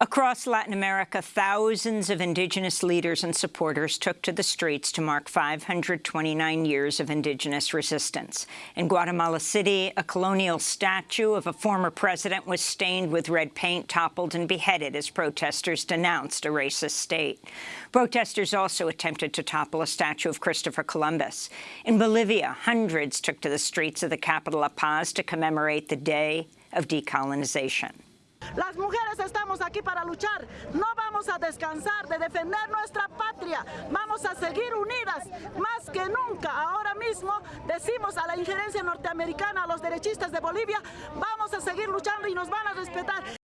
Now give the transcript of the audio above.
Across Latin America, thousands of indigenous leaders and supporters took to the streets to mark 529 years of indigenous resistance. In Guatemala City, a colonial statue of a former president was stained with red paint, toppled and beheaded as protesters denounced a racist state. Protesters also attempted to topple a statue of Christopher Columbus. In Bolivia, hundreds took to the streets of the capital La Paz to commemorate the Day of Decolonization. Las mujeres estamos aquí para luchar. No vamos a descansar de defender nuestra patria. Vamos a seguir unidas más que nunca. Ahora mismo decimos a la injerencia norteamericana, a los derechistas de Bolivia, vamos a seguir luchando y nos van a respetar.